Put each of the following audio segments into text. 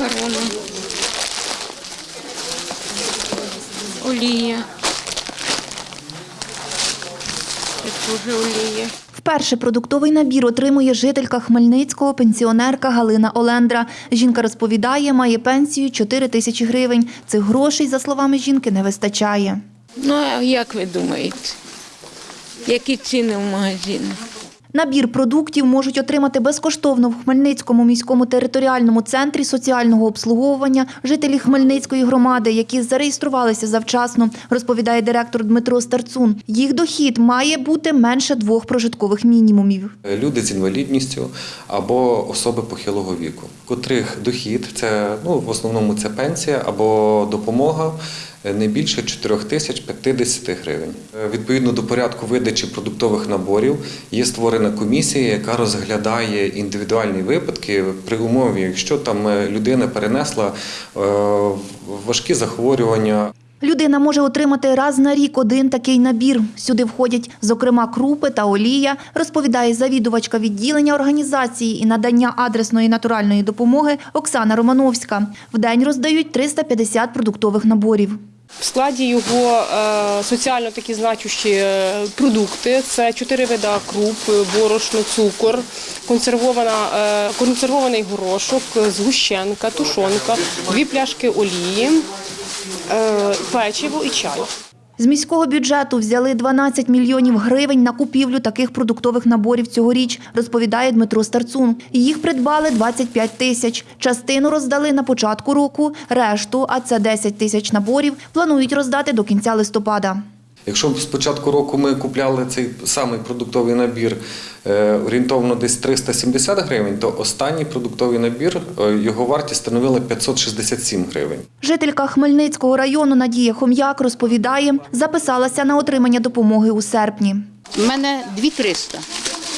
макарони. Олія. Теж олія. Вперше продуктовий набір отримує жителька Хмельницького, пенсіонерка Галина Олендра. Жінка розповідає, має пенсію 4 тисячі гривень. Цих грошей, за словами жінки, не вистачає. Ну, а як ви думаєте? Які ціни в магазинах? Набір продуктів можуть отримати безкоштовно в Хмельницькому міському територіальному центрі соціального обслуговування жителі Хмельницької громади, які зареєструвалися завчасно, розповідає директор Дмитро Старцун. Їх дохід має бути менше двох прожиткових мінімумів. люди з інвалідністю або особи похилого віку, котрих дохід це ну в основному це пенсія або допомога не більше 4050 гривень. Е, Відповідно до порядку видачі продуктових наборів є створена комісія, яка розглядає індивідуальні випадки при умові, якщо там е, людина перенесла е, важкі захворювання Людина може отримати раз на рік один такий набір. Сюди входять, зокрема, крупи та олія, розповідає завідувачка відділення організації і надання адресної натуральної допомоги Оксана Романовська. В день роздають 350 продуктових наборів. В складі його е, соціально такі значущі е, продукти. Це чотири вида круп, борошно, цукор, е, консервований горошок, згущенка, тушонка, дві пляшки олії, печиво і чай. З міського бюджету взяли 12 мільйонів гривень на купівлю таких продуктових наборів цьогоріч, розповідає Дмитро Старцун. Їх придбали 25 тисяч. Частину роздали на початку року, решту, а це 10 тисяч наборів, планують роздати до кінця листопада. Якщо з початку року ми купляли цей самий продуктовий набір е, орієнтовно десь 370 гривень, то останній продуктовий набір е, його вартість становила 567 гривень. Жителька Хмельницького району Надія Хом'як розповідає, записалася на отримання допомоги у серпні. У мене 2300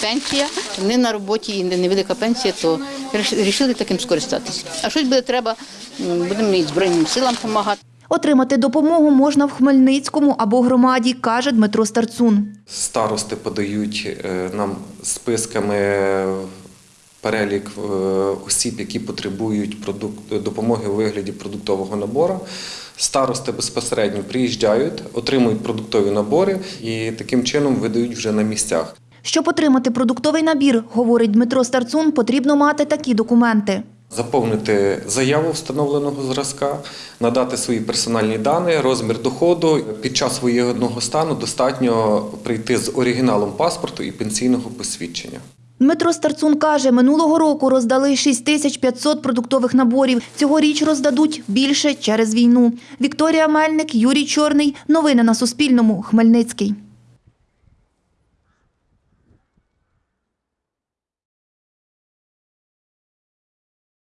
пенсія, не на роботі і невелика пенсія, то вирішили таким скористатися. А щось буде треба, будемо і Збройним силам допомагати. Отримати допомогу можна в Хмельницькому або громаді, каже Дмитро Старцун. Старости подають е, нам списками перелік е, осіб, які потребують допомоги у вигляді продуктового набору. Старости безпосередньо приїжджають, отримують продуктові набори і таким чином видають вже на місцях. Щоб отримати продуктовий набір, говорить Дмитро Старцун, потрібно мати такі документи. Заповнити заяву встановленого зразка, надати свої персональні дані, розмір доходу. Під час воєнного стану достатньо прийти з оригіналом паспорту і пенсійного посвідчення. Дмитро Старцун каже, минулого року роздали 6500 продуктових наборів. Цьогоріч роздадуть більше через війну. Вікторія Мельник, Юрій Чорний. Новини на Суспільному. Хмельницький.